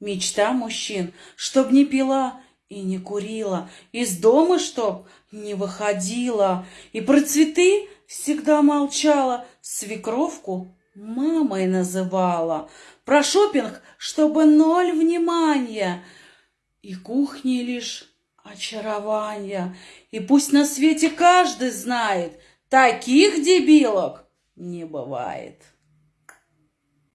Мечта мужчин, чтоб не пила и не курила, из дома чтоб не выходила, и про цветы всегда молчала, свекровку мамой называла, про шопинг, чтобы ноль внимания, и кухни лишь очарования. И пусть на свете каждый знает, таких дебилок не бывает.